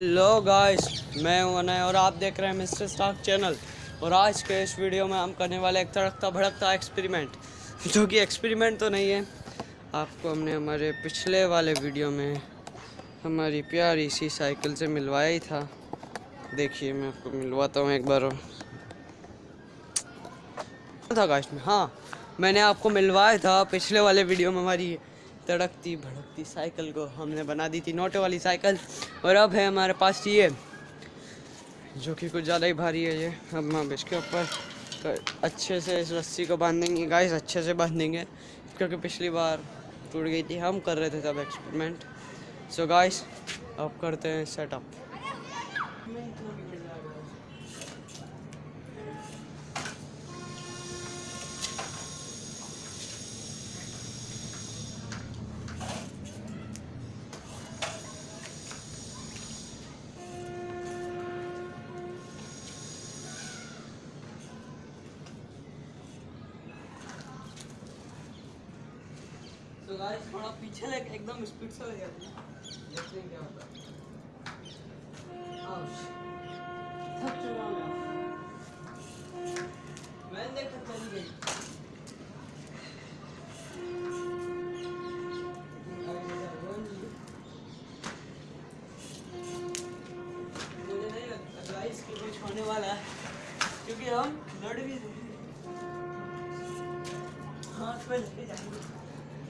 Hello guys मैं हूँ अनय और आप देख रहे हैं मिस्टर स्टॉक चैनल। और आज के इस वीडियो में हम करने वाले एक तड़कता भड़कता एक्सपेरिमेंट जो कि एक्सपेरिमेंट तो नहीं है। आपको हमने हमारे पिछले वाले वीडियो में हमारी प्यारी सी साइकिल से मिलवाया ही था। देखिए, मैं आपको मिलवाता हूँ एक बार और। था गाइस में हाँ मैंने आपको मिलवाया था पिछले वाले वीडियो में हमारी तड़कती भड़कती साइकिल को हमने बना दी थी नोटे वाली साइकिल। और अब है हमारे पास ये, जो कि कुछ ज़्यादा ही भारी है ये। अब हम इसके ऊपर अच्छे से इस रस्सी को बांधेंगे। गाइस अच्छे से बांधेंगे। क्योंकि पिछली बार टूट गई थी। हम कर रहे थे तब एक्सपेरिमेंट सो गाइस अब करते हैं सेटअप तो गाइस थोड़ा पीछे लेके एकदम स्पीड से ले जाते देखते हैं क्या होता है। थक चुका हूँ मैं देखा चली गई होने वाला है, क्योंकि हम लड़ भी हाथ पे लेके जाएँगे।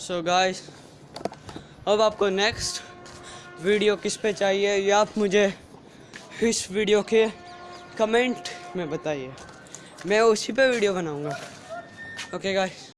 सो गाइस अब आपको नेक्स्ट वीडियो किस पे चाहिए? या आप मुझे इस वीडियो के कमेंट में बताइए। मैं उसी पे वीडियो बनाऊँगा। Okay guys